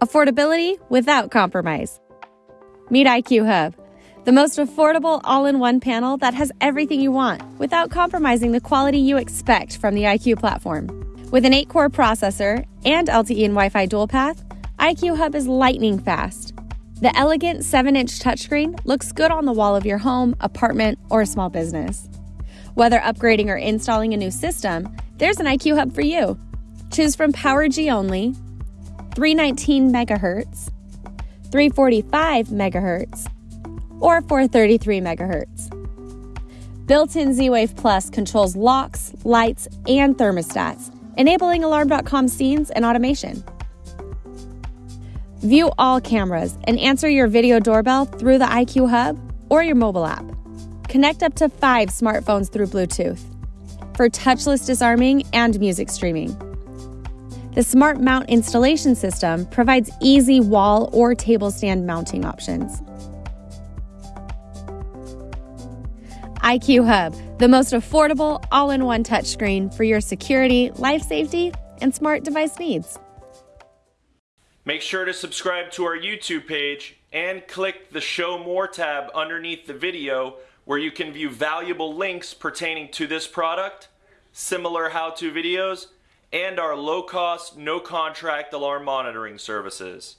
Affordability without compromise. Meet IQ Hub, the most affordable all in one panel that has everything you want without compromising the quality you expect from the IQ platform. With an 8 core processor and LTE and Wi Fi dual path, IQ Hub is lightning fast. The elegant 7 inch touchscreen looks good on the wall of your home, apartment, or small business. Whether upgrading or installing a new system, there's an IQ Hub for you. Choose from Power G only, 319 megahertz, 345 megahertz, or 433 megahertz. Built-in Z-Wave Plus controls locks, lights, and thermostats, enabling Alarm.com scenes and automation. View all cameras and answer your video doorbell through the IQ Hub or your mobile app. Connect up to five smartphones through Bluetooth for touchless disarming and music streaming. The Smart Mount installation system provides easy wall or table stand mounting options. IQ Hub, the most affordable all in one touchscreen for your security, life safety, and smart device needs. Make sure to subscribe to our YouTube page and click the Show More tab underneath the video where you can view valuable links pertaining to this product, similar how-to videos, and our low-cost, no-contract alarm monitoring services.